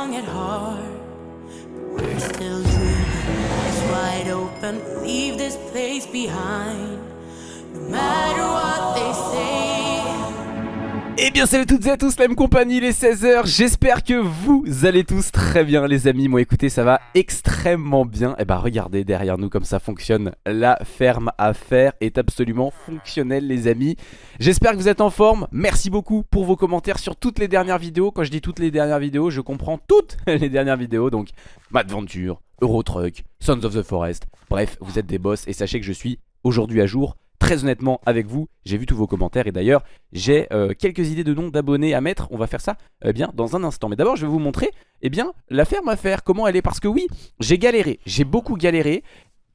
young at heart. But we're still dreaming, eyes wide open. Leave this place behind. No matter what they say. Eh bien salut toutes et à tous, la même compagnie, il est 16h, j'espère que vous allez tous très bien les amis. Moi écoutez ça va extrêmement bien. Et bah regardez derrière nous comme ça fonctionne La ferme à faire est absolument fonctionnelle les amis. J'espère que vous êtes en forme, merci beaucoup pour vos commentaires sur toutes les dernières vidéos. Quand je dis toutes les dernières vidéos, je comprends toutes les dernières vidéos. Donc Mad Venture, Euro Truck, Sons of the Forest. Bref, vous êtes des boss et sachez que je suis aujourd'hui à jour très honnêtement avec vous, j'ai vu tous vos commentaires et d'ailleurs j'ai euh, quelques idées de noms d'abonnés à mettre, on va faire ça eh bien dans un instant. Mais d'abord je vais vous montrer eh bien la ferme à faire, comment elle est parce que oui, j'ai galéré, j'ai beaucoup galéré.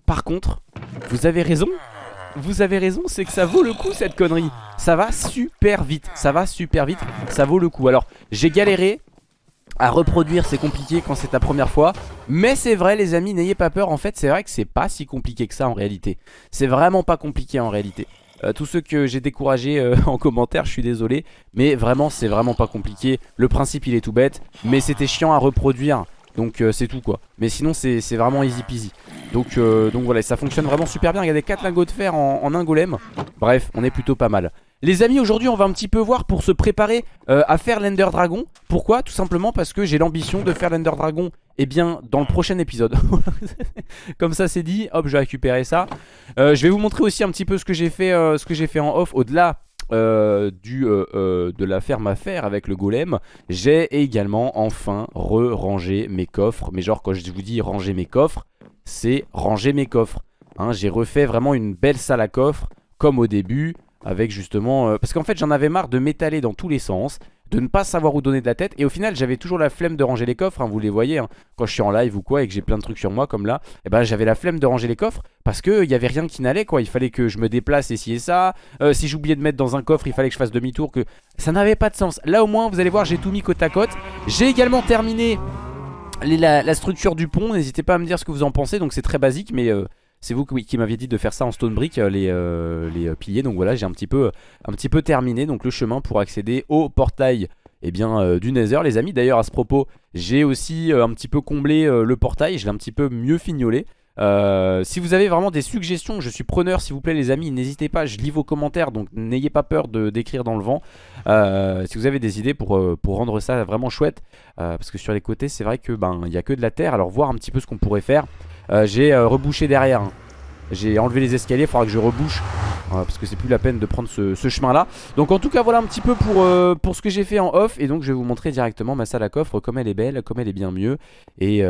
Par contre, vous avez raison, vous avez raison, c'est que ça vaut le coup cette connerie. Ça va super vite, ça va super vite, ça vaut le coup. Alors j'ai galéré, à reproduire c'est compliqué quand c'est ta première fois. Mais c'est vrai les amis n'ayez pas peur. En fait c'est vrai que c'est pas si compliqué que ça en réalité. C'est vraiment pas compliqué en réalité. Euh, Tous ceux que j'ai découragés euh, en commentaire je suis désolé. Mais vraiment c'est vraiment pas compliqué. Le principe il est tout bête. Mais c'était chiant à reproduire. Donc euh, c'est tout quoi. Mais sinon c'est vraiment easy peasy. Donc, voilà ça fonctionne vraiment super bien. Regardez 4 lingots de fer en un golem. Bref on est plutôt pas mal les amis aujourd'hui on va un petit peu voir pour se préparer euh, à faire l'Ender Dragon. Pourquoi? Tout simplement parce que j'ai l'ambition de faire l'Ender Dragon Eh bien dans le prochain épisode. Comme ça c'est dit, hop je vais récupérer ça. Euh, Je vais vous montrer aussi un petit peu ce que j'ai fait, euh, en off Au-delà de la ferme à faire avec le golem. J'ai également enfin re-rangé mes coffres. Mais genre quand je vous dis ranger mes coffres C'est ranger mes coffres. Hein, J'ai refait vraiment une belle salle à coffres Comme au début avec justement... Euh, parce qu'en fait j'en avais marre de m'étaler dans tous les sens de ne pas savoir où donner de la tête et au final j'avais toujours la flemme de ranger les coffres hein, vous les voyez hein. quand je suis en live ou quoi et que j'ai plein de trucs sur moi comme là et eh ben j'avais la flemme de ranger les coffres parce que il y avait rien qui n'allait quoi. Il fallait que je me déplace et et ça. Euh, si j'oubliais de mettre dans un coffre il fallait que je fasse demi-tour que ça n'avait pas de sens. Là au moins vous allez voir j'ai tout mis côte à côte. J'ai également terminé la, structure du pont n'hésitez pas à me dire ce que vous en pensez donc c'est très basique mais euh, c'est vous qui, m'aviez dit de faire ça en stone brick, euh, les, euh, euh, piliers. Donc voilà, j'ai un, petit peu, terminé donc le chemin pour accéder au portail eh bien, du Nether, les amis. D'ailleurs, à ce propos, j'ai aussi un petit peu comblé le portail. Je l'ai un petit peu mieux fignolé. si vous avez vraiment des suggestions, je suis preneur s'il vous plaît les amis, n'hésitez pas, je lis vos commentaires donc n'ayez pas peur d'écrire dans le vent. si vous avez des idées pour, rendre ça vraiment chouette, parce que sur les côtés c'est vrai que ben n'y a que de la terre, alors voir un petit peu ce qu'on pourrait faire. Euh, j'ai euh, rebouché derrière hein. J'ai enlevé les escaliers, il faudra que je rebouche Parce que c'est plus la peine de prendre ce, chemin là Donc en tout cas voilà un petit peu pour, euh, pour ce que j'ai fait en off Et donc je vais vous montrer directement ma salle à coffre Comme elle est belle, comme elle est bien mieux Et,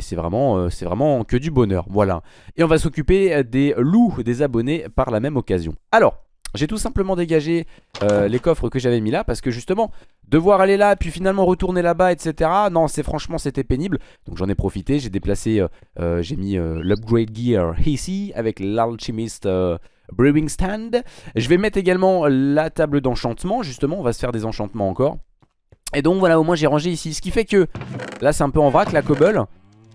c'est vraiment, c'est vraiment que du bonheur Voilà. Et on va s'occuper des loups des abonnés par la même occasion. Alors j'ai tout simplement dégagé euh, les coffres que j'avais mis là parce que justement devoir aller là puis finalement retourner là-bas etc. Non c'est franchement c'était pénible donc j'en ai profité j'ai déplacé euh, euh, j'ai mis l'upgrade gear ici avec l'alchimist brewing stand. Je vais mettre également la table d'enchantement justement on va se faire des enchantements encore. Et donc voilà au moins j'ai rangé ici ce qui fait que là c'est un peu en vrac la cobble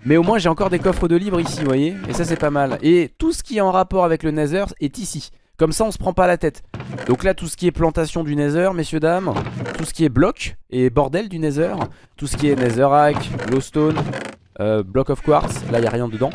mais au moins j'ai encore des coffres de libre ici vous voyez et ça c'est pas mal et tout ce qui est en rapport avec le nether est ici comme ça on se prend pas la tête. Donc là tout ce qui est plantation du nether messieurs dames Tout ce qui est bloc et bordel du nether Tout ce qui est netherrack, glowstone, euh, block of quartz Là il a rien dedans.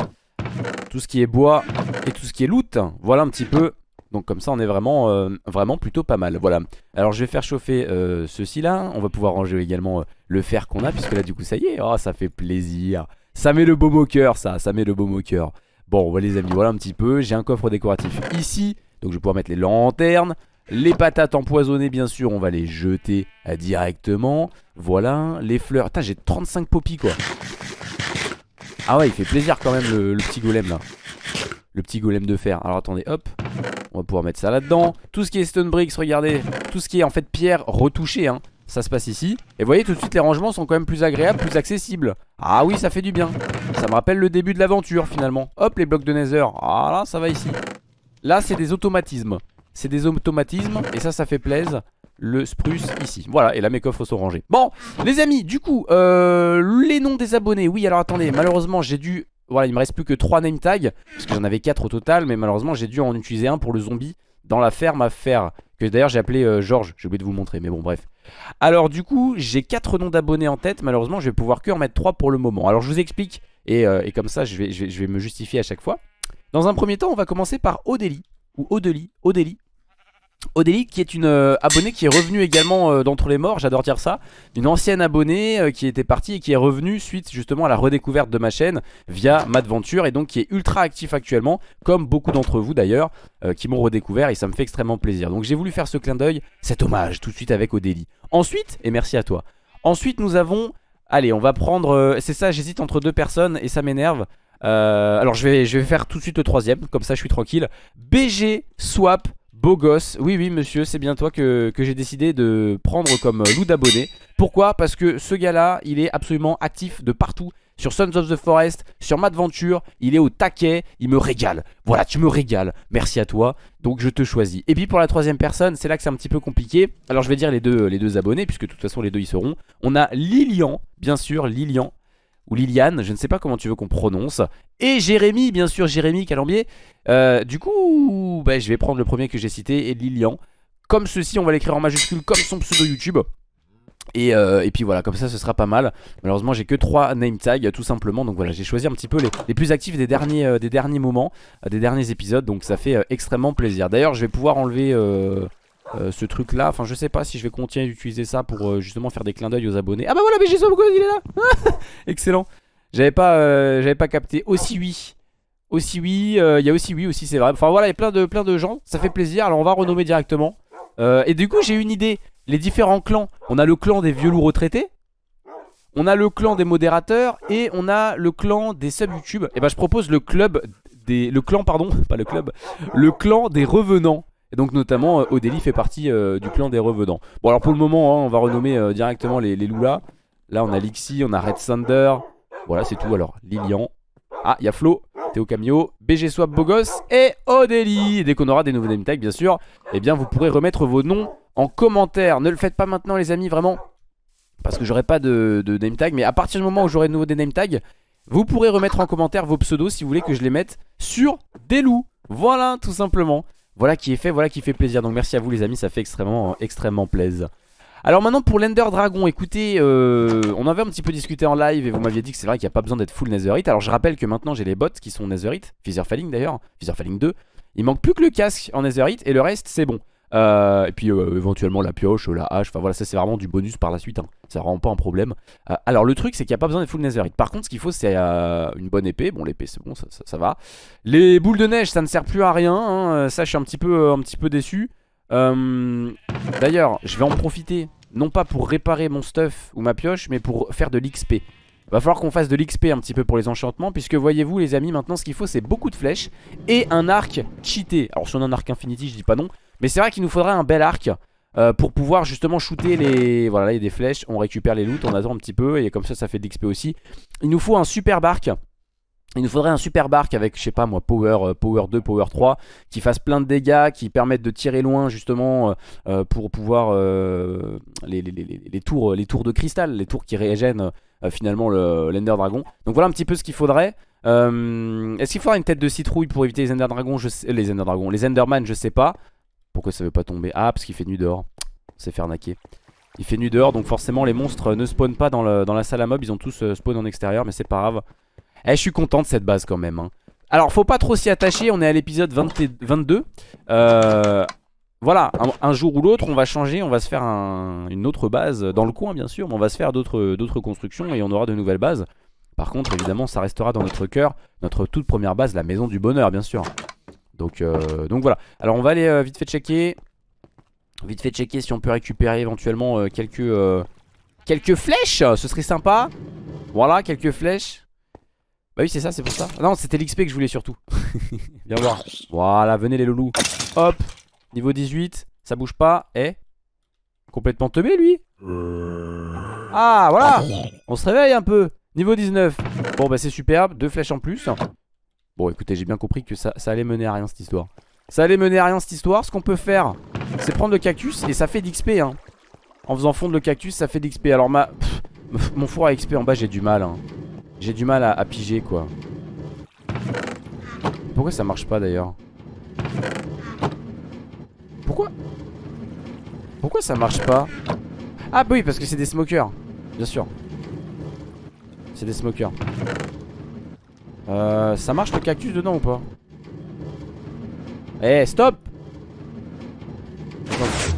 Tout ce qui est bois et tout ce qui est loot Voilà un petit peu. Donc comme ça on est vraiment, euh, vraiment plutôt pas mal Voilà. Alors je vais faire chauffer euh, ceci là On va pouvoir ranger également le fer qu'on a Puisque là du coup ça y est. Oh ça fait plaisir. Ça met le beau au cœur ça. Ça met le beau au cœur. Bon voilà les amis voilà un petit peu. J'ai un coffre décoratif ici donc je vais pouvoir mettre les lanternes. Les patates empoisonnées bien sûr on va les jeter euh, directement. Voilà les fleurs. Putain j'ai 35 poppies quoi. Ah ouais il fait plaisir quand même le, petit golem là. Le petit golem de fer. Alors attendez hop. On va pouvoir mettre ça là-dedans. Tout ce qui est stone bricks regardez. Tout ce qui est en fait pierre retouchée hein. Ça se passe ici. Et vous voyez tout de suite les rangements sont quand même plus agréables, plus accessibles. Ah oui ça fait du bien. Ça me rappelle le début de l'aventure finalement. Hop les blocs de nether. Ah là ça va ici Là c'est des automatismes. C'est des automatismes et ça ça fait plaisir le spruce ici. Voilà et là mes coffres sont rangés. Bon les amis du coup euh, Les noms des abonnés. Oui alors attendez malheureusement j'ai dû Voilà il me reste plus que 3 name tags Parce que j'en avais 4 au total Mais malheureusement j'ai dû en utiliser un pour le zombie Dans la ferme à faire Que d'ailleurs j'ai appelé euh, Georges. J'ai oublié de vous montrer mais bon bref. Alors du coup j'ai 4 noms d'abonnés en tête. Malheureusement je vais pouvoir que en mettre 3 pour le moment. Alors je vous explique et, euh, comme ça je vais, me justifier à chaque fois Dans un premier temps on va commencer par Odeli Ou Odeli, Odeli. Odélie qui est une euh, abonnée qui est revenue également euh, d'entre les morts, j'adore dire ça Une ancienne abonnée euh, qui était partie et qui est revenue suite justement à la redécouverte de ma chaîne via Madventure Et donc qui est ultra actif actuellement, comme beaucoup d'entre vous d'ailleurs qui m'ont redécouvert et ça me fait extrêmement plaisir. Donc j'ai voulu faire ce clin d'œil, cet hommage tout de suite avec Odélie Ensuite, et merci à toi. Ensuite nous avons, allez on va prendre, c'est ça j'hésite entre deux personnes et ça m'énerve alors je vais, je vais faire tout de suite le troisième, comme ça je suis tranquille. BG Swap Beau gosse, oui oui monsieur c'est bien toi que, j'ai décidé de prendre comme loup d'abonné. Pourquoi? Parce que ce gars là il est absolument actif de partout. Sur Sons of the Forest, sur Madventure, il est au taquet, il me régale. Voilà tu me régales, merci à toi, donc je te choisis. Et puis pour la troisième personne c'est là que c'est un petit peu compliqué. Alors je vais dire les deux, les deux abonnés puisque de toute façon les deux y seront. On a Lilian, bien sûr Lilian ou Liliane, je ne sais pas comment tu veux qu'on prononce. Et Jérémy, bien sûr, Jérémy Calambier. Euh, du coup, bah, je vais prendre le premier que j'ai cité, et Lilian. Comme ceci, on va l'écrire en majuscule comme son pseudo YouTube. Et, euh, puis voilà, comme ça ce sera pas mal. Malheureusement, j'ai que 3 name tags tout simplement. Donc voilà, j'ai choisi un petit peu les, plus actifs des derniers, euh, des derniers moments, des derniers épisodes. Donc ça fait extrêmement plaisir. D'ailleurs, je vais pouvoir enlever euh, ce truc là Enfin je sais pas si je vais continuer d'utiliser ça pour euh, justement faire des clins d'œil aux abonnés. Ah bah voilà BG Swap il est là. Excellent. J'avais pas, euh, pas capté. Aussi oui. Aussi oui, il y a aussi oui aussi c'est vrai. Enfin voilà il y a plein de, plein de gens. Ça fait plaisir. Alors on va renommer directement. Et du coup j'ai une idée. Les différents clans. On a le clan des vieux loups retraités. On a le clan des modérateurs. Et on a le clan des sub YouTube. Et bah je propose le club des le clan pardon, pas le club, le clan des revenants. Et donc notamment euh, Odélie fait partie euh, du clan des revenants. Bon alors pour le moment hein, on va renommer euh, directement les, les Là on a Lixi, on a Red Thunder Voilà c'est tout. Alors Lilian. Ah il y a Flo, Théo Camio, BG Swap Bogos et Odélie Dès qu'on aura des nouveaux name tags bien sûr Eh bien vous pourrez remettre vos noms en commentaire. Ne le faites pas maintenant les amis vraiment Parce que j'aurai pas de, de name tag. Mais à partir du moment où j'aurai de nouveau des name tags Vous pourrez remettre en commentaire vos pseudos si vous voulez que je les mette sur des loups. Voilà tout simplement voilà qui est fait, voilà qui fait plaisir. Donc merci à vous les amis, ça fait extrêmement, extrêmement plaisir. Alors maintenant pour l'Ender Dragon, écoutez, euh, on avait un petit peu discuté en live et vous m'aviez dit que c'est vrai qu'il n'y a pas besoin d'être full Netherite. Alors je rappelle que maintenant j'ai les bots qui sont Netherite, Falling d'ailleurs, Falling 2. Il manque plus que le casque en Netherite et le reste c'est bon. Euh, et puis euh, éventuellement la pioche, la hache, enfin voilà ça c'est vraiment du bonus par la suite, hein. c'est vraiment pas un problème. Euh, alors le truc c'est qu'il n'y a pas besoin de full netherite, par contre ce qu'il faut c'est une bonne épée, bon l'épée c'est bon ça, va. Les boules de neige ça ne sert plus à rien, hein. ça je suis un petit peu, un petit peu déçu. D'ailleurs je vais en profiter, non pas pour réparer mon stuff ou ma pioche, mais pour faire de l'XP. Va falloir qu'on fasse de l'XP un petit peu pour les enchantements Puisque voyez-vous les amis maintenant ce qu'il faut c'est beaucoup de flèches Et un arc cheaté Alors si on a un arc infinity je dis pas non mais c'est vrai qu'il nous faudrait un bel arc euh, pour pouvoir justement shooter les... Voilà, là il y a des flèches, on récupère les loots, on attend un petit peu et comme ça ça fait de l'XP aussi. Il nous faut un super arc. Il nous faudrait un super arc avec, je sais pas moi, power, euh, power 2, power 3 Qui fasse plein de dégâts, qui permettent de tirer loin justement euh, Pour pouvoir les, tours, les tours de cristal Les tours qui régènent finalement l'Ender Dragon Donc voilà un petit peu ce qu'il faudrait Est-ce qu'il faudra une tête de citrouille pour éviter les Ender Dragons? Les Ender Dragons, les Enderman je sais pas pourquoi ça veut pas tomber? Ah, parce qu'il fait nuit dehors. C'est faire naquer. Il fait nuit dehors, donc forcément les monstres ne spawnent pas dans, la salle à mob. Ils ont tous euh, spawn en extérieur, mais c'est pas grave. Eh, je suis content de cette base quand même. Hein. Alors, faut pas trop s'y attacher. On est à l'épisode 22. Euh, voilà, un, jour ou l'autre, on va changer. On va se faire une autre base dans le coin, bien sûr. Mais on va se faire d'autres constructions et on aura de nouvelles bases. Par contre, évidemment, ça restera dans notre cœur. Notre toute première base, la maison du bonheur, bien sûr. Donc, euh, donc voilà. Alors on va aller euh, vite fait checker. Vite fait checker si on peut récupérer éventuellement euh, quelques, quelques flèches. Ce serait sympa. Voilà, quelques flèches. Bah oui, c'est ça, c'est pour ça. non, c'était l'XP que je voulais surtout. Viens voir. Voilà, venez les loulous. Hop. Niveau 18. Ça bouge pas. Eh Complètement teubé lui. Ah, voilà. On se réveille un peu. Niveau 19. Bon, bah c'est superbe. Deux flèches en plus. Bon écoutez j'ai bien compris que ça, allait mener à rien cette histoire. Ça allait mener à rien cette histoire. Ce qu'on peut faire c'est prendre le cactus et ça fait d'XP hein. En faisant fondre le cactus ça fait d'XP Alors ma mon four à XP en bas j'ai du mal hein. J'ai du mal à, piger quoi. Pourquoi ça marche pas d'ailleurs? Pourquoi? Pourquoi ça marche pas? Ah bah oui parce que c'est des smokers. Bien sûr. C'est des smokers euh, Ça marche le cactus dedans ou pas Eh stop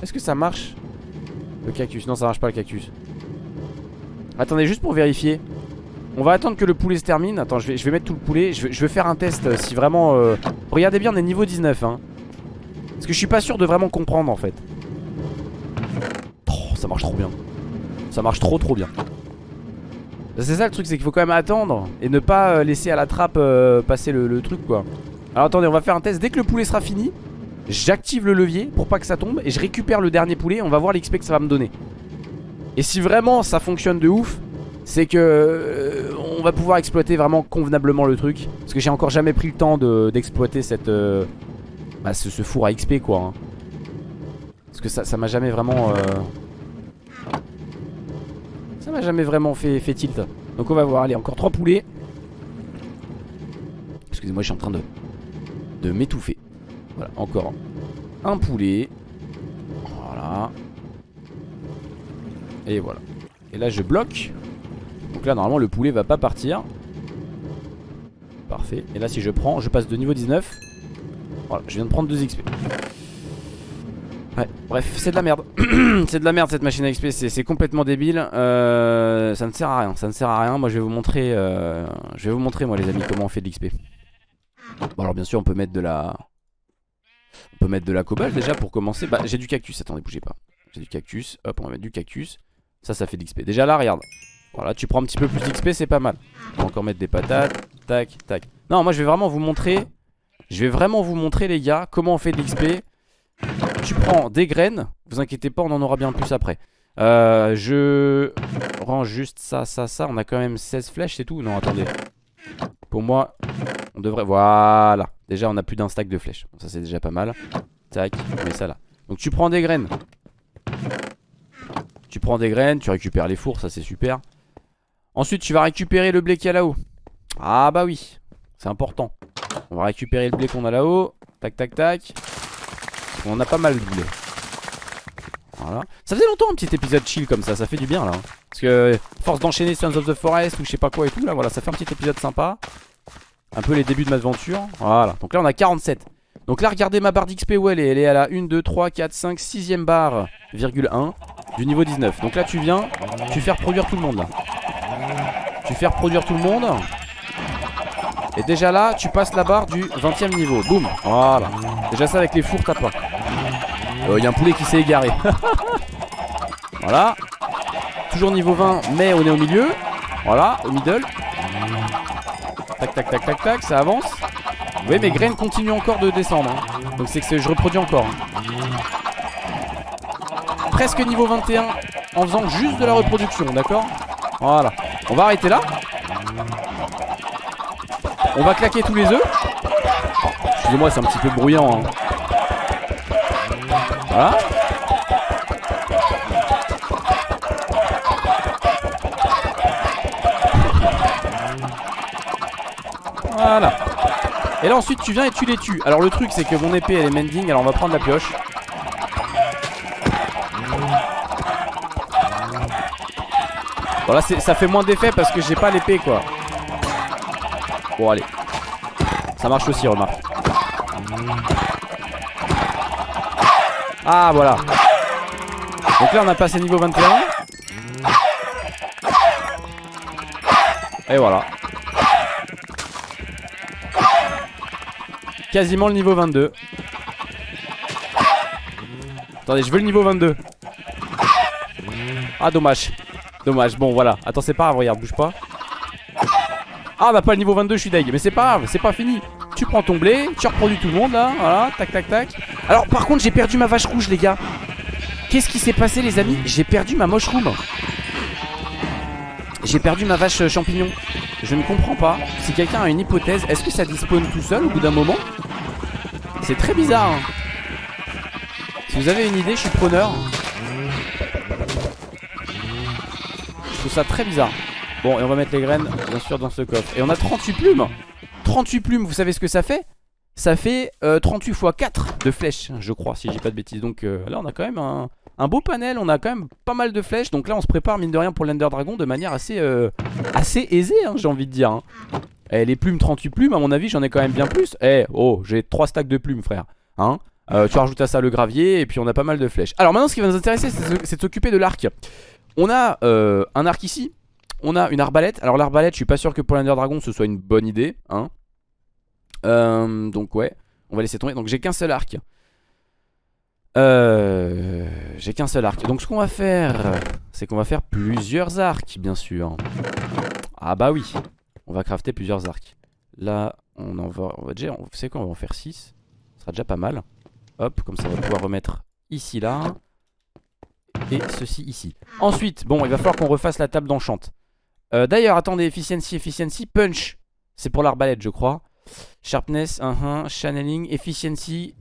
Est-ce que ça marche Le cactus? Non ça marche pas le cactus. Attendez juste pour vérifier. On va attendre que le poulet se termine. Attends je vais, mettre tout le poulet. Je vais, je vais faire un test euh, si vraiment euh... Regardez bien on est niveau 19 hein. Parce que je suis pas sûr de vraiment comprendre en fait. Oh ça marche trop bien. Ça marche trop trop bien C'est ça le truc c'est qu'il faut quand même attendre Et ne pas euh, laisser à la trappe euh, passer le, truc quoi. Alors attendez on va faire un test. Dès que le poulet sera fini J'active le levier pour pas que ça tombe Et je récupère le dernier poulet. On va voir l'XP que ça va me donner. Et si vraiment ça fonctionne de ouf C'est que euh, On va pouvoir exploiter vraiment convenablement le truc. Parce que j'ai encore jamais pris le temps d'exploiter cette bah, ce, four à XP quoi hein. Parce que ça m'a jamais vraiment m'a jamais vraiment fait, tilt. Donc on va voir, allez encore 3 poulets. Excusez-moi je suis en train de De m'étouffer. Voilà encore un poulet. Voilà. Et voilà. Et là je bloque. Donc là normalement le poulet va pas partir. Parfait. Et là si je prends je passe de niveau 19 Voilà je viens de prendre 2 XP bref c'est de la merde C'est de la merde cette machine à XP C'est complètement débile euh, Ça ne sert à rien Ça ne sert à rien Moi je vais vous montrer euh, Je vais vous montrer moi les amis comment on fait de l'XP Bon alors bien sûr on peut mettre de la On peut mettre de la cobalt déjà pour commencer Bah j'ai du cactus attendez bougez pas J'ai du cactus Hop on va mettre du cactus ça, ça fait de l'XP. Déjà là, regarde. Voilà, tu prends un petit peu plus d'XP, c'est pas mal. On va encore mettre des patates. Tac, tac. Non, moi, je vais vraiment vous montrer. Je vais vraiment vous montrer, les gars, comment on fait de l'XP. Tu prends des graines. Vous inquiétez pas, on en aura bien plus après. Euh, je range juste ça, ça, ça. On a quand même 16 flèches, c'est tout. Non, attendez. Pour moi, on devrait... Voilà. Déjà, on a plus d'un stack de flèches. Ça, c'est déjà pas mal. Tac, on met ça là. Donc, tu prends des graines. Tu prends des graines, tu récupères les fours, ça c'est super. Ensuite, tu vas récupérer le blé qu'il y a là-haut. Ah bah oui, c'est important. On va récupérer le blé qu'on a là-haut. Tac, tac, tac. On a pas mal blé. Voilà. Ça faisait longtemps un petit épisode chill comme ça, ça fait du bien là. Parce que force d'enchaîner Sons of the Forest ou je sais pas quoi et tout là, voilà, ça fait un petit épisode sympa. Un peu les débuts de ma aventure. Voilà, donc là on a 47. Donc là regardez ma barre d'XP où elle est Elle est à la 1, 2, 3, 4, 5, 6ème barre, virgule 1 Du niveau 19 Donc là tu viens, tu fais reproduire tout le monde là Tu fais reproduire tout le monde Et déjà là tu passes la barre du 20ème niveau. Boum, voilà. Déjà ça avec les fours t'as pas. Il euh, y a un poulet qui s'est égaré. Voilà. Toujours niveau 20 mais on est au milieu. Voilà, au middle. Tac tac tac tac tac, ça avance. Vous voyez mes graines continuent encore de descendre hein. Donc c'est que je reproduis encore hein. Presque niveau 21 En faisant juste de la reproduction d'accord? Voilà. On va arrêter là On va claquer tous les œufs. Excusez-moi c'est un petit peu bruyant hein. Voilà. Voilà. Et là ensuite tu viens et tu les tues. Alors le truc c'est que mon épée elle est mending Alors on va prendre la pioche. Bon là ça fait moins d'effet parce que j'ai pas l'épée quoi Bon allez. Ça marche aussi remarque. Ah voilà. Donc là on a passé niveau 21 Et voilà. Quasiment le niveau 22 Attendez je veux le niveau 22 Ah dommage. Dommage. Bon voilà. Attends c'est pas grave regarde bouge pas Ah a pas le niveau 22 je suis deg Mais c'est pas grave c'est pas fini Tu prends ton blé Tu reproduis tout le monde là Voilà tac tac tac Alors par contre j'ai perdu ma vache rouge les gars Qu'est-ce qui s'est passé les amis? J'ai perdu ma mushroom J'ai perdu ma vache champignon je ne comprends pas. Si quelqu'un a une hypothèse, est-ce que ça dispone tout seul au bout d'un moment? C'est très bizarre. Hein. Si vous avez une idée, je suis preneur. Je trouve ça très bizarre. Bon, et on va mettre les graines, bien sûr, dans ce coffre. Et on a 38 plumes 38 plumes, vous savez ce que ça fait? Ça fait 38 x 4 de flèches, je crois, si j'ai pas de bêtises. Donc euh, là, on a quand même un, beau panel, on a quand même pas mal de flèches. Donc là, on se prépare, mine de rien, pour l'Ender Dragon de manière assez, euh, assez aisée, hein, j'ai envie de dire. Hein. Eh, les plumes, 38 plumes, à mon avis, j'en ai quand même bien plus. Eh, oh, j'ai 3 stacks de plumes, frère. Hein euh, tu rajoutes à ça le gravier et puis on a pas mal de flèches. Alors maintenant, ce qui va nous intéresser, c'est de s'occuper de l'arc. On a euh, un arc ici. On a une arbalète. Alors l'arbalète, je suis pas sûr que pour l'Ender Dragon ce soit une bonne idée. Hein euh, donc ouais, on va laisser tomber. Donc j'ai qu'un seul arc. Euh, j'ai qu'un seul arc. Donc ce qu'on va faire, c'est qu'on va faire plusieurs arcs, bien sûr. Ah bah oui, on va crafter plusieurs arcs. Là, on en va, on va déjà, vous quoi, on va en faire 6. Ce sera déjà pas mal. Hop, comme ça on va pouvoir remettre ici, là. Et ceci ici. Ensuite, bon, il va falloir qu'on refasse la table d'enchante. Euh, D'ailleurs, attendez, efficiency, efficiency, punch. C'est pour l'arbalète, je crois. Sharpness, uh -huh, channeling, efficiency.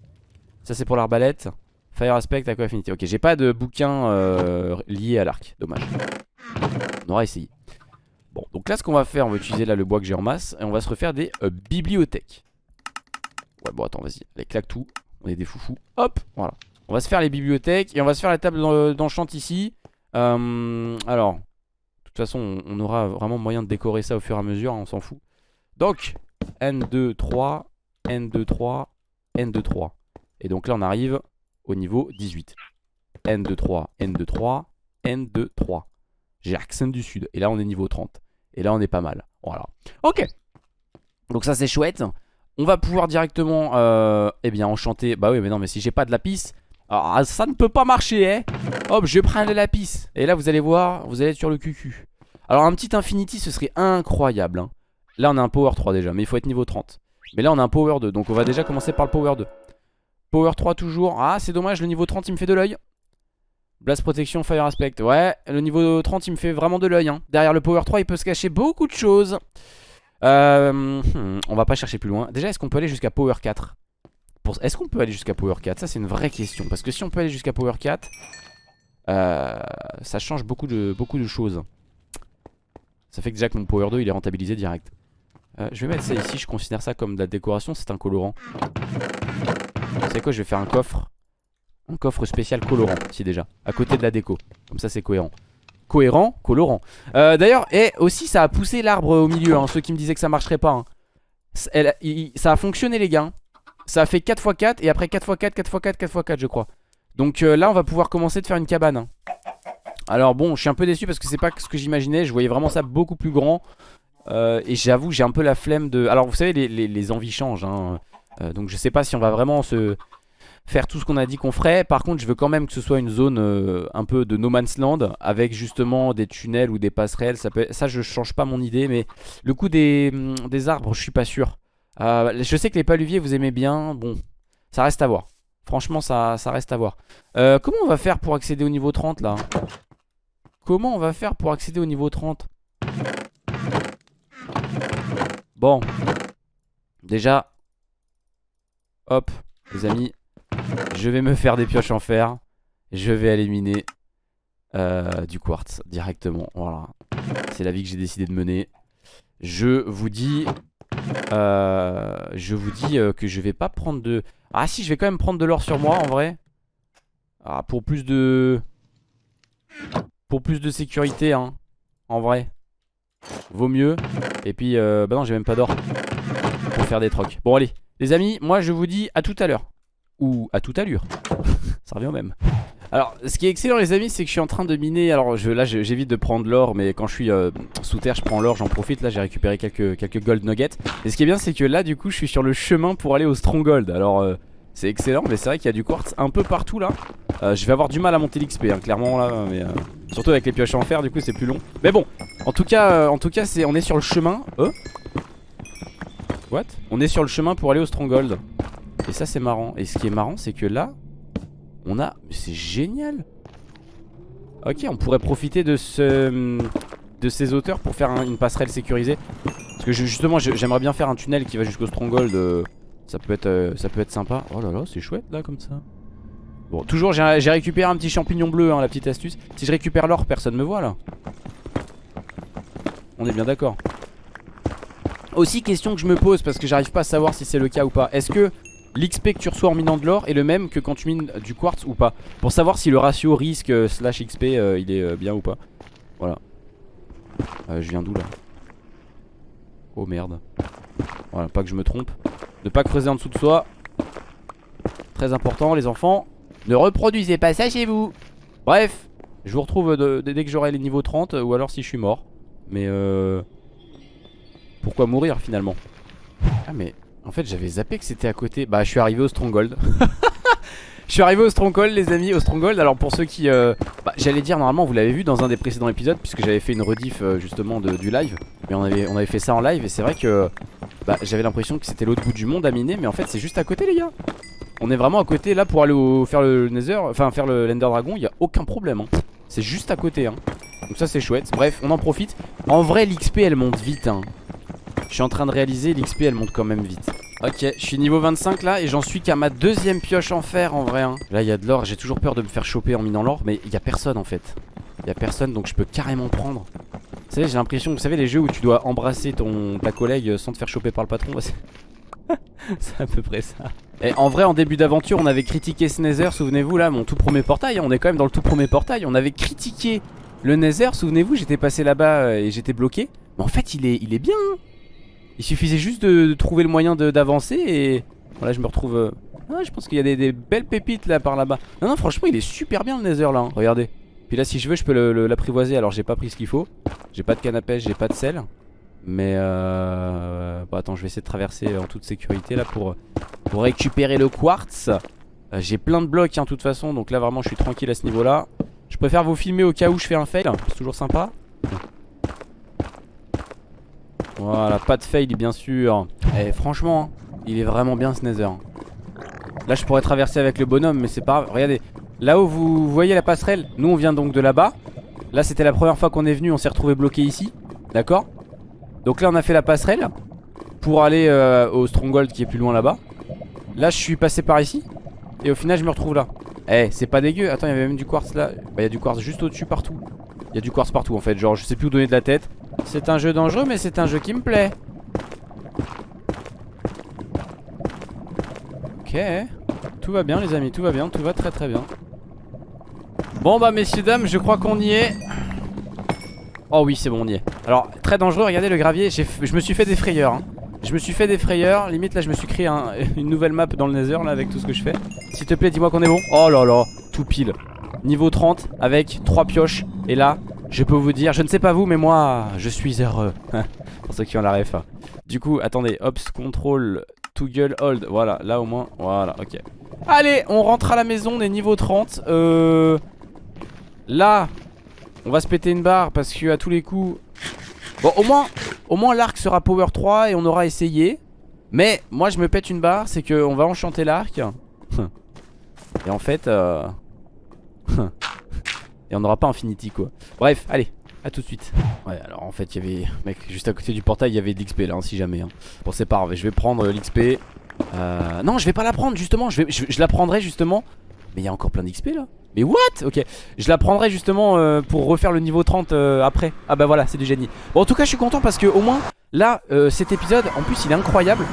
Ça, c'est pour l'arbalète. Fire aspect, aqua affinity. Ok, j'ai pas de bouquin euh, lié à l'arc. Dommage. On aura essayé. Bon, donc là, ce qu'on va faire, on va utiliser là le bois que j'ai en masse. Et on va se refaire des euh, bibliothèques. Ouais, bon, attends, vas-y. Allez, claque tout. On est des foufous. Hop, voilà. On va se faire les bibliothèques et on va se faire la table d'enchant ici. Euh, alors, toute façon, on, aura vraiment moyen de décorer ça au fur et à mesure, on s'en fout. Donc, N2, 3, N2, 3, N2, 3. Et donc là, on arrive au niveau 18. N2, 3, N2, 3, N2, 3. J'ai accent du sud. Et là, on est niveau 30. Et là, on est pas mal. Voilà. Ok. Donc ça, c'est chouette. On va pouvoir directement, euh, eh bien, enchanter. Bah oui, mais non, mais si j'ai pas de lapis, ah, ça ne peut pas marcher, hein. Hop, je prends le lapis. Et là, vous allez voir, vous allez être sur le cucu. Alors, un petit infinity, ce serait incroyable. Hein. Là, on a un power 3 déjà, mais il faut être niveau 30. Mais là, on a un power 2, donc on va déjà commencer par le power 2. Power 3 toujours. Ah, c'est dommage, le niveau 30, il me fait de l'œil. Blast protection, fire aspect. Ouais, le niveau 30, il me fait vraiment de l'œil. Hein. Derrière le power 3, il peut se cacher beaucoup de choses. Euh, hmm, on va pas chercher plus loin. Déjà, est-ce qu'on peut aller jusqu'à Power 4 Est-ce qu'on peut aller jusqu'à Power 4 Ça, c'est une vraie question. Parce que si on peut aller jusqu'à Power 4, euh, ça change beaucoup de, beaucoup de choses. Ça fait que déjà que mon Power 2, il est rentabilisé direct. Euh, je vais mettre ça ici. Je considère ça comme de la décoration. C'est un colorant. Savez quoi Je vais faire un coffre. Un coffre spécial colorant, ici déjà. À côté de la déco. Comme ça, c'est cohérent cohérent, colorant. Euh, d'ailleurs, et aussi ça a poussé l'arbre au milieu, hein, ceux qui me disaient que ça marcherait pas. Hein. ça a fonctionné les gars. Ça a fait 4x4 et après 4x4, 4x4, 4x4 je crois. Donc euh, là on va pouvoir commencer de faire une cabane. Hein. Alors bon, je suis un peu déçu parce que c'est pas ce que j'imaginais. Je voyais vraiment ça beaucoup plus grand. Euh, et j'avoue, j'ai un peu la flemme de... Alors vous savez, les, envies changent. donc je sais pas si on va vraiment se faire tout ce qu'on a dit qu'on ferait. Par contre, je veux quand même que ce soit une zone euh, un peu de no man's land avec justement des tunnels ou des passerelles. Ça, peut... je change pas mon idée, mais le coup des, mm, des arbres, je suis pas sûr. Euh, je sais que les paluviers vous aimez bien. Bon, ça reste à voir. Franchement, ça, reste à voir. Euh, comment on va faire pour accéder au niveau 30 là? Comment on va faire pour accéder au niveau 30 Bon. Déjà. Hop, les amis, je vais me faire des pioches en fer. Je vais éliminer euh, du quartz directement. Voilà. C'est la vie que j'ai décidé de mener. Je vous dis... Euh, je vous dis euh, que je vais pas prendre de... Ah si, je vais quand même prendre de l'or sur moi en vrai. Ah, pour plus de... Pour plus de sécurité, hein. En vrai. Vaut mieux. Et puis, bah non, j'ai même pas d'or. Pour faire des trocs. Bon, allez. Les amis, moi je vous dis à tout à l'heure ou à toute allure. Ça revient au même. Alors, ce qui est excellent les amis, c'est que je suis en train de miner. Alors là, j'évite de prendre l'or, mais quand je suis euh, sous terre, je prends l'or, j'en profite. Là, j'ai récupéré quelques, gold nuggets. Et ce qui est bien, c'est que là, du coup, je suis sur le chemin pour aller au stronghold. Alors, euh, c'est excellent, mais c'est vrai qu'il y a du quartz un peu partout là. Euh, je vais avoir du mal à monter l'XP, hein, clairement là. Mais surtout avec les pioches en fer, du coup, c'est plus long. Mais bon, en tout cas, en tout cas, on est sur le chemin. What? On est sur le chemin pour aller au stronghold. Et ça c'est marrant Et ce qui est marrant c'est que là On a... C'est génial. Ok on pourrait profiter de ce... De ces hauteurs pour faire une passerelle sécurisée. Parce que justement j'aimerais bien faire un tunnel qui va jusqu'au Stronghold euh, Ça peut être euh, ça peut être sympa. Oh là là c'est chouette là comme ça. Bon toujours j'ai récupéré un petit champignon bleu hein, La petite astuce. Si je récupère l'or personne me voit là. On est bien d'accord. Aussi question que je me pose parce que j'arrive pas à savoir si c'est le cas ou pas. Est-ce que l'XP que tu reçois en minant de l'or est le même que quand tu mines du quartz ou pas. Pour savoir si le ratio risque euh, slash XP euh, il est euh, bien ou pas. Voilà. Je viens d'où là? Oh merde. Voilà, pas que je me trompe. Ne pas creuser en dessous de soi. Très important les enfants. Ne reproduisez pas ça chez vous. Bref, je vous retrouve dès que j'aurai les niveaux 30 ou alors si je suis mort. Mais euh... Pourquoi mourir finalement? Ah mais en fait j'avais zappé que c'était à côté. Bah je suis arrivé au Stronghold. Je suis arrivé au Stronghold les amis Au Stronghold. Alors pour ceux qui euh, bah, J'allais dire normalement vous l'avez vu dans un des précédents épisodes Puisque j'avais fait une rediff euh, justement du live. Mais on avait, fait ça en live Et c'est vrai que bah, j'avais l'impression que c'était l'autre bout du monde à miner Mais en fait c'est juste à côté les gars. On est vraiment à côté là pour aller faire le Nether Enfin faire le l'Ender Dragon Il a aucun problème hein. C'est juste à côté hein. Donc ça c'est chouette. Bref on en profite. En vrai l'XP elle monte vite hein. Je suis en train de réaliser, l'XP elle monte quand même vite. Ok, je suis niveau 25 là et j'en suis qu'à ma deuxième pioche en fer en vrai. hein. Là il y a de l'or, j'ai toujours peur de me faire choper en minant l'or, mais il y a personne en fait. Il y a personne donc je peux carrément prendre. Vous savez, j'ai l'impression, vous savez les jeux où tu dois embrasser ton ta collègue sans te faire choper par le patron, c'est c'est à peu près ça. Et en vrai en début d'aventure on avait critiqué ce Nether, souvenez-vous là, mon tout premier portail, hein, on est quand même dans le tout premier portail, on avait critiqué le Nether, souvenez-vous, j'étais passé là-bas euh, et j'étais bloqué. Mais en fait il est, il est bien hein. Il suffisait juste de, trouver le moyen d'avancer et voilà je me retrouve euh, ah, je pense qu'il y a des, belles pépites là par là-bas. Non non franchement il est super bien le nether là hein. Regardez. Puis là si je veux je peux l'apprivoiser. Alors j'ai pas pris ce qu'il faut. J'ai pas de canne à pêche j'ai pas de sel. Mais euh... Bon attends je vais essayer de traverser en toute sécurité là pour, récupérer le quartz. Euh, J'ai plein de blocs hein de toute façon. Donc là vraiment je suis tranquille à ce niveau là Je préfère vous filmer au cas où je fais un fail. C'est toujours sympa Voilà, pas de fail bien sûr. Et franchement, hein, il est vraiment bien ce nether. Là je pourrais traverser avec le bonhomme mais c'est pas grave. Regardez, là-haut vous voyez la passerelle? Nous on vient donc de là-bas. Là c'était la première fois qu'on est venu, on s'est retrouvé bloqué ici. D'accord? Donc là on a fait la passerelle pour aller euh, au Stronghold qui est plus loin là-bas. Là je suis passé par ici. Et au final je me retrouve là. Eh c'est pas dégueu. Attends il y avait même du quartz là. Bah il y a du quartz juste au-dessus partout. Il y a du quartz partout en fait. Genre je sais plus où donner de la tête. C'est un jeu dangereux mais c'est un jeu qui me plaît. Ok. Tout va bien les amis, tout va bien, tout va très très bien. Bon bah messieurs dames, je crois qu'on y est. Oh oui c'est bon on y est. Alors très dangereux, regardez le gravier, je me suis fait des frayeurs. hein. Je me suis fait des frayeurs, limite là je me suis créé un- une nouvelle map dans le nether là avec tout ce que je fais. S'il te plaît dis-moi qu'on est bon. Oh là là, tout pile. Niveau 30 avec 3 pioches. Et là, je peux vous dire, je ne sais pas vous mais moi je suis heureux. Pour ceux qui ont la ref. Du coup, attendez, Ops, Control, Toggle, Hold. Voilà, là au moins, voilà, ok. Allez, on rentre à la maison, on est niveau 30. Euh... Là, on va se péter une barre parce que à tous les coups... Bon, au moins, au moins l'arc sera power 3 et on aura essayé. Mais moi, je me pète une barre, c'est qu'on va enchanter l'arc. et en fait... Euh... et on n'aura pas Infinity, quoi. Bref, allez, à tout de suite. Ouais, alors en fait, il y avait... Mec, juste à côté du portail, il y avait de l'XP là, hein, si jamais. hein. Bon, c'est pas grave, je vais prendre l'XP. Euh... Non, je vais pas la prendre, justement. Je, la prendrai, justement. Mais il y a encore plein d'XP là. Mais what? Ok, je la prendrai justement euh, pour refaire le niveau 30 euh, après. Ah bah voilà, c'est du génie. Bon, en tout cas, je suis content parce que au moins, là, euh, cet épisode, en plus, il est incroyable.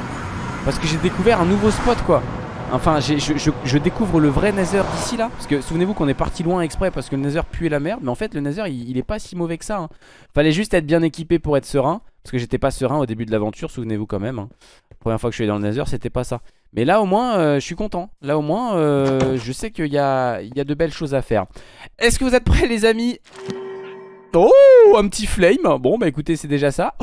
Parce que j'ai découvert un nouveau spot quoi. Enfin, je, découvre le vrai Nether d'ici là. Parce que souvenez-vous qu'on est parti loin exprès parce que le Nether puait la merde. Mais en fait, le Nether il, est pas si mauvais que ça. hein. Fallait juste être bien équipé pour être serein. Parce que j'étais pas serein au début de l'aventure, souvenez-vous quand même. hein. Première fois que je suis dans le Nether, c'était pas ça. Mais là au moins, euh, je suis content. Là au moins, euh, je sais qu'il y a, y a de belles choses à faire. Est-ce que vous êtes prêts les amis? Oh, un petit flame. Bon, bah écoutez, c'est déjà ça.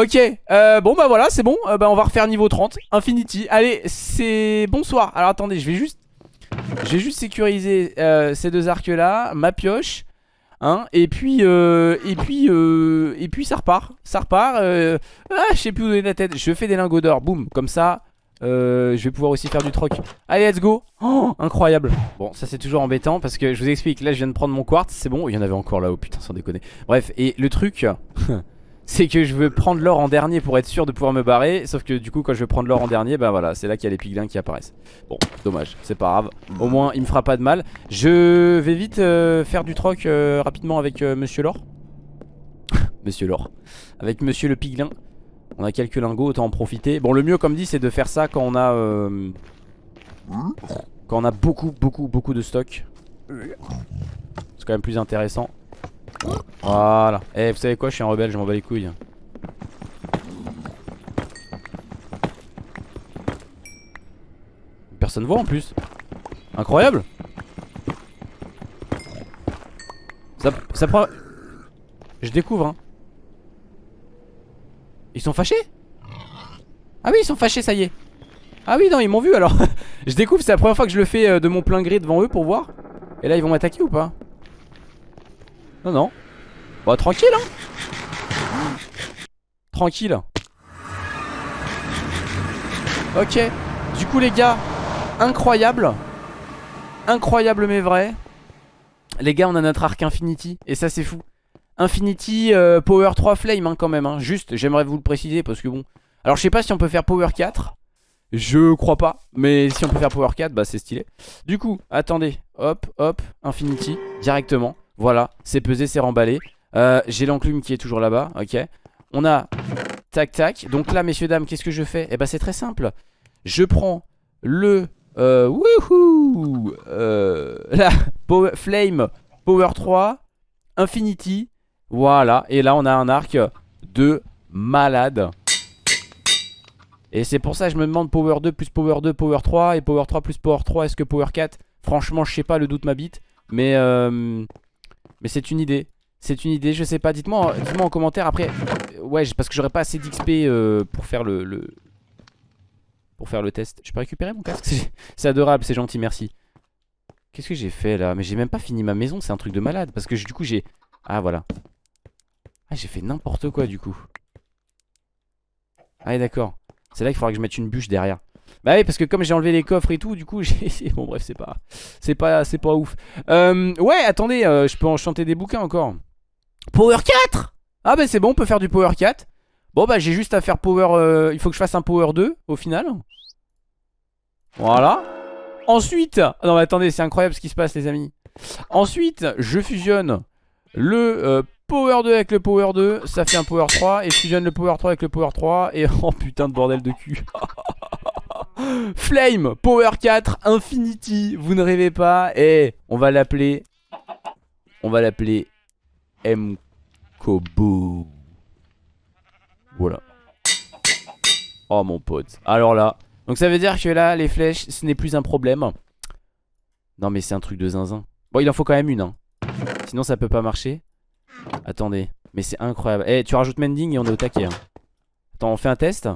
Ok, euh, bon bah voilà, c'est bon. Euh, bah on va refaire niveau 30, Infinity. Allez, c'est bonsoir. Alors attendez, je vais juste, je vais juste sécuriser euh, ces deux arcs là, ma pioche, hein. Et puis, et puis, et puis ça repart, ça repart. ah, je sais plus où donner la tête. Je fais des lingots d'or, boum, comme ça. je vais pouvoir aussi faire du troc Allez let's go Oh incroyable Bon ça c'est toujours embêtant parce que je vous explique Là je viens de prendre mon quartz c'est bon Il y en avait encore là-haut putain sans déconner Bref et le truc c'est que je veux prendre l'or en dernier pour être sûr de pouvoir me barrer. Sauf que du coup quand je vais prendre l'or en dernier Bah voilà c'est là qu'il y a les piglins qui apparaissent. Bon dommage c'est pas grave. Au moins il me fera pas de mal. Je vais vite euh, faire du troc euh, rapidement avec euh, monsieur l'or Monsieur l'or Avec monsieur le piglin. On a quelques lingots, autant en profiter. Bon, le mieux, comme dit, c'est de faire ça quand on a... Quand on a beaucoup, beaucoup, beaucoup de stock. C'est quand même plus intéressant. Voilà. Eh, vous savez quoi, je suis un rebelle, je m'en bats les couilles. Personne voit en plus. Incroyable. Ça, ça prend... Je découvre hein. Ils sont fâchés? Ah oui ils sont fâchés ça y est Ah oui non ils m'ont vu alors Je découvre c'est la première fois que je le fais euh, de mon plein gré devant eux pour voir Et là ils vont m'attaquer ou pas? Non non. Bah tranquille hein. Tranquille. Ok. Du coup les gars Incroyable. Incroyable mais vrai. Les gars on a notre arc Infinity. Et ça c'est fou. Infinity euh, Power 3 Flame hein, quand même hein. Juste j'aimerais vous le préciser parce que bon. Alors je sais pas si on peut faire Power 4 Je crois pas. Mais si on peut faire Power 4 bah c'est stylé. Du coup attendez. Hop hop. Infinity Directement Voilà c'est pesé c'est remballé. Euh, J'ai l'enclume qui est toujours là-bas Ok. On a Tac tac. Donc là messieurs dames qu'est-ce que je fais? Eh bah c'est très simple. Je prends le euh, Wouhou euh, La Flame Power 3 Infinity. Voilà, et là on a un arc de malade. Et c'est pour ça que je me demande Power 2 plus Power 2, Power 3 Et Power 3 plus Power 3, est-ce que Power 4 Franchement je sais pas, le doute m'habite Mais euh, mais c'est une idée. C'est une idée, je sais pas, dites-moi dites en commentaire après. Ouais, parce que j'aurais pas assez d'XP euh, pour faire le, le... Pour faire le test. Je peux récupérer mon casque? C'est adorable, c'est gentil, merci. Qu'est-ce que j'ai fait là? Mais j'ai même pas fini ma maison, c'est un truc de malade. Parce que du coup j'ai... Ah voilà. Ah j'ai fait n'importe quoi du coup. Ah d'accord. C'est là qu'il faudra que je mette une bûche derrière Bah oui parce que comme j'ai enlevé les coffres et tout Du coup j'ai... Bon bref c'est pas... C'est pas, c'est pas ouf. Euh, Ouais attendez euh, Je peux enchanter des bouquins encore. Power 4 Ah bah c'est bon on peut faire du Power 4 Bon bah j'ai juste à faire Power... Euh, il faut que je fasse un Power 2 au final. Voilà. Ensuite Non mais attendez c'est incroyable ce qui se passe les amis. Ensuite je fusionne le euh, Power 2 avec le Power 2, ça fait un Power 3 et je fusionne le Power 3 avec le Power 3 et oh putain de bordel de cul. Flame, Power 4, Infinity, vous ne rêvez pas et on va l'appeler on va l'appeler M-Kobo. Voilà. Oh mon pote. Alors là, donc ça veut dire que là les flèches ce n'est plus un problème. Non mais c'est un truc de zinzin. Bon il en faut quand même une hein. Sinon ça peut pas marcher. Attendez, mais c'est incroyable. Eh, tu rajoutes Mending et on est au taquet. Hein. Attends, on fait un test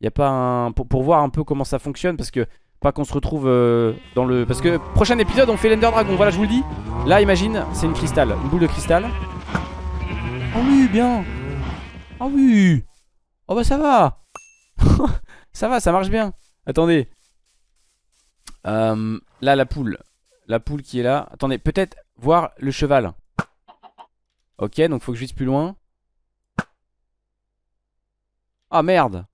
Y a pas un... Pour, voir un peu comment ça fonctionne parce que... Pas qu'on se retrouve euh, dans le... Parce que prochain épisode on fait l'Ender Dragon, voilà je vous le dis. Là imagine, c'est une cristal, une boule de cristal. Ah oui, bien. Ah oui. Oh bah ça va. ça va, ça marche bien. Attendez. Euh, là la poule. La poule qui est là. Attendez, peut-être voir le cheval. Ok, donc faut que je vise plus loin. Ah merde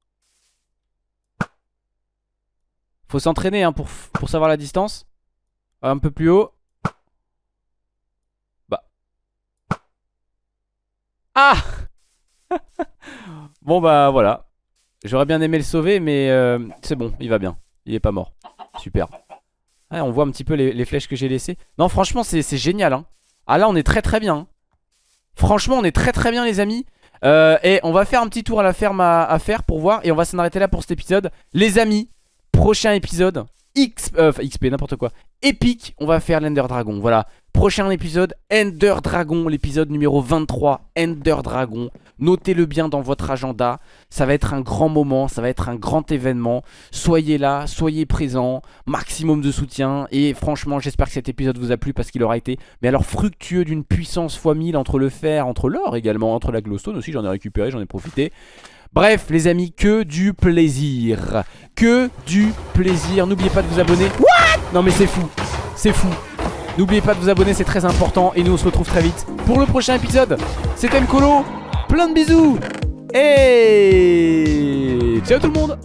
Faut s'entraîner hein, pour, pour savoir la distance. Un peu plus haut. Bah. Ah Bon bah voilà. J'aurais bien aimé le sauver mais euh, c'est bon, il va bien. Il est pas mort. Super. On voit un petit peu les, flèches que j'ai laissées. Non franchement c'est génial. Hein. Ah là on est très très bien. Hein. Franchement on est très très bien les amis euh, Et on va faire un petit tour à la ferme à, faire pour voir Et on va s'en arrêter là pour cet épisode Les amis, prochain épisode X, euh, XP n'importe quoi. Épique, on va faire l'Ender Dragon Voilà, prochain épisode Ender Dragon, l'épisode numéro 23 Ender Dragon. Notez-le bien dans votre agenda. Ça va être un grand moment, ça va être un grand événement. Soyez là, soyez présents Maximum de soutien. Et franchement j'espère que cet épisode vous a plu Parce qu'il aura été, mais alors fructueux d'une puissance fois 1000 Entre le fer, entre l'or également Entre la glowstone aussi, j'en ai récupéré, j'en ai profité Bref les amis, que du plaisir. Que du plaisir. N'oubliez pas de vous abonner. What? Non mais c'est fou, c'est fou. N'oubliez pas de vous abonner, c'est très important. Et nous on se retrouve très vite pour le prochain épisode. C'était Mkolo. Plein de bisous. Et ciao tout le monde